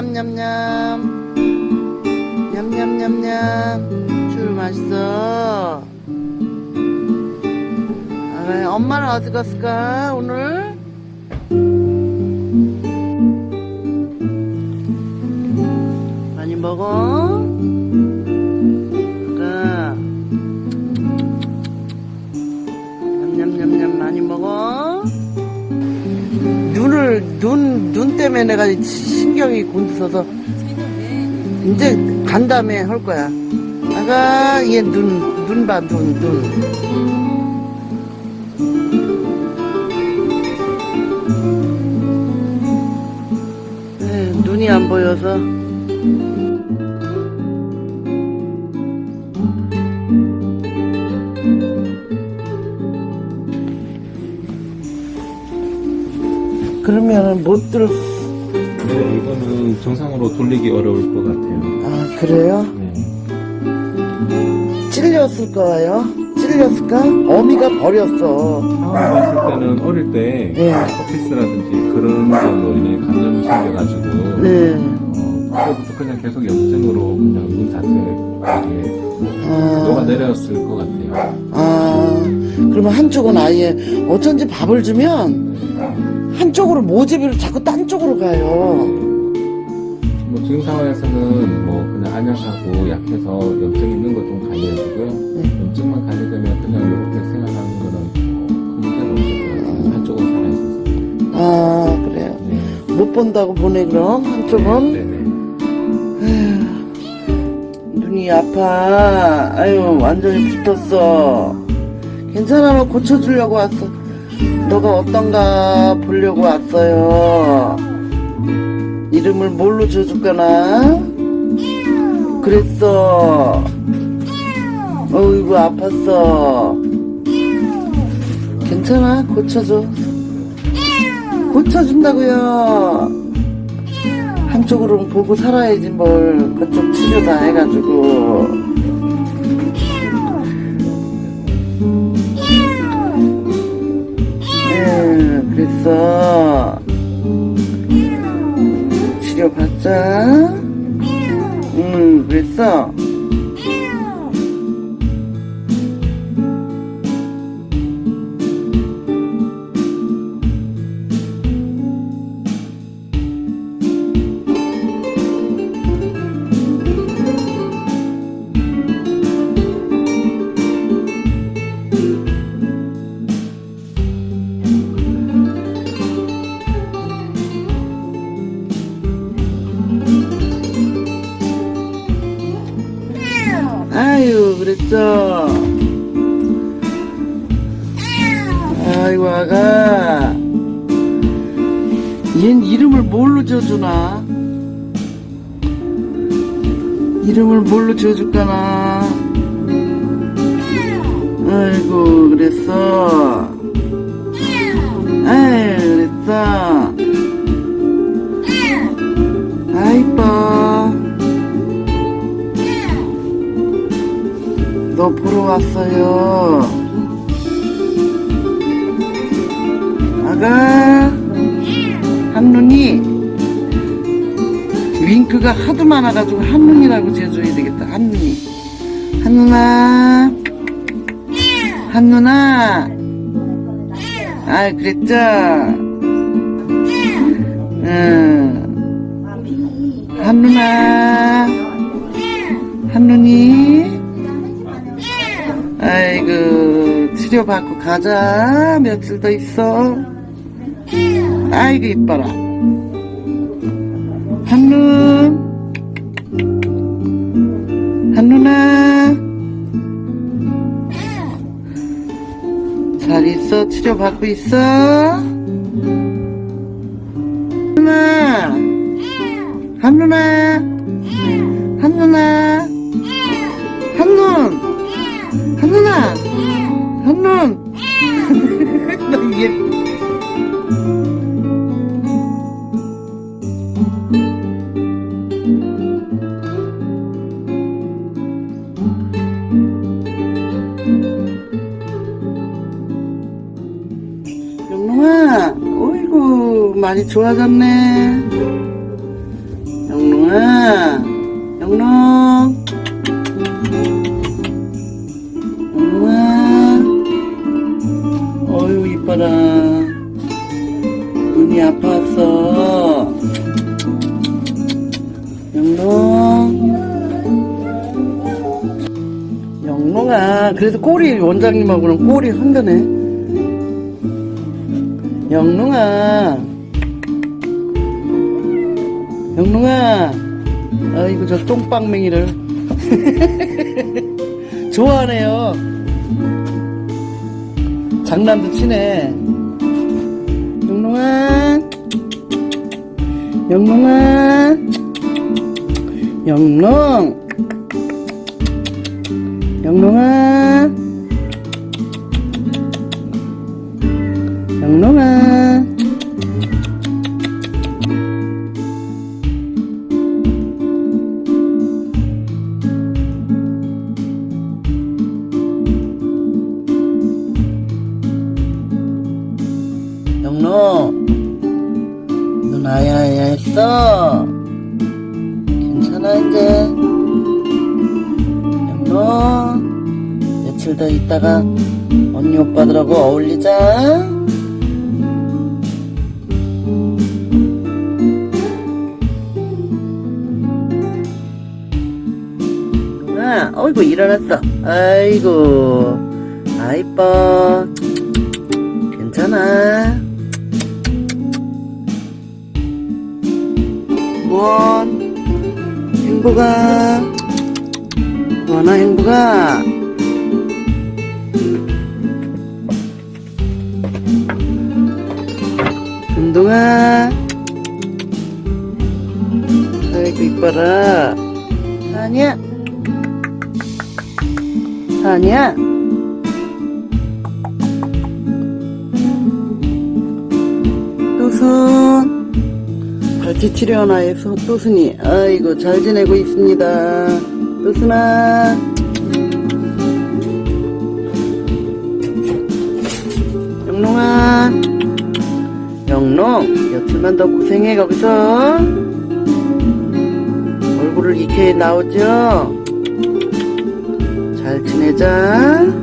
냠냠냠냠냠 냠냠냠냠 줄 맛있어 아, 엄마는 어디 갔을까 오늘? 많이 먹어? 그래 냠냠냠냠 많이 먹어? 눈을 눈, 눈 때문에 내가 신경이 곤두서서 이제 간 다음에 할 거야 아가 얘 눈 눈 봐 눈 눈. 에, 눈이 안 보여서 그러면은 못 들. 네, 이거는 정상으로 돌리기 어려울 것 같아요. 아 그래요? 네. 찔렸을 거예요? 찔렸을까? 어미가 버렸어. 봤을 때는 어릴 때 네. 커피스라든지 그런 걸로 인해 감염이 생겨가지고 네. 어, 그때부터 그냥 계속 염증으로 그냥 눈 자체에 아, 녹아내렸을 것 같아요. 아, 그러면 한쪽은 아예 어쩐지 밥을 주면 한쪽으로 모집을 자꾸 딴 쪽으로 가요. 뭐 지금 상황에서는 뭐 그냥 안약하고 약해서 염증 있는 거좀 관리해주고요. 네. 염증만 관리되면 그냥 이렇게 생활하는 거는 큰 문제는 없을 것 같아요. 한쪽은 살아있어서. 아, 그래요. 네. 못 본다고 보네, 그럼. 한쪽은. 네네. 눈이 아파. 아유, 완전히 붙었어. 괜찮아, 너 고쳐주려고 왔어. 너가 어떤가 보려고 왔어요. 이름을 뭘로 지어줄까나? 그랬어. 어이구, 아팠어. 괜찮아, 고쳐줘. 고쳐준다고요. 한쪽으로 보고 살아야지 뭘 그쪽 치료 다 해가지고 네 그랬어. 치료 받자. 응 그랬어 그랬죠 아이고 아가. 얜 이름을 뭘로 지어주나? 이름을 뭘로 지어줄까나? 아이고 그랬어 왔어요. 아가, 한눈이, 윙크가 하도 많아가지고 한눈이라고 지어줘야 되겠다. 한눈이. 한눈아, 한눈아. 아, 그랬죠? 응. 한눈아, 한눈이. 치료 받고 가자. 며칠 더 있어. 아이고 이뻐라. 한눈 한눈아 잘 있어? 치료 받고 있어? 한눈아 한눈아 한눈아 이게 영롱아 어이구 많이 좋아졌네. 영롱아 영롱 이뻐라. 눈이 아팠어 영롱. 영롱아 그래도 꼬리 원장님하고는 꼬리 흔드네. 영롱아. 영롱아. 아이고 저 똥빵맹이를. 좋아하네요 장난도 치네. 영롱아 영롱아 영롱. 영롱아 영롱아 영롱 눈 아야아야 했어. 괜찮아 이제. 영롱 며칠 더 있다가 언니 오빠들하고 어울리자. 아, 어이구 일어났어. 아이고. 아 이뻐. 괜찮아 행복아 원아 행복아 운동아 아이고 이뻐라. 사냐 또순 치료하나의 또순이 아이고 잘 지내고 있습니다. 또순아. 영롱아. 영롱 며칠만 더 고생해 거기서. 얼굴을 익혀 나오죠? 잘 지내자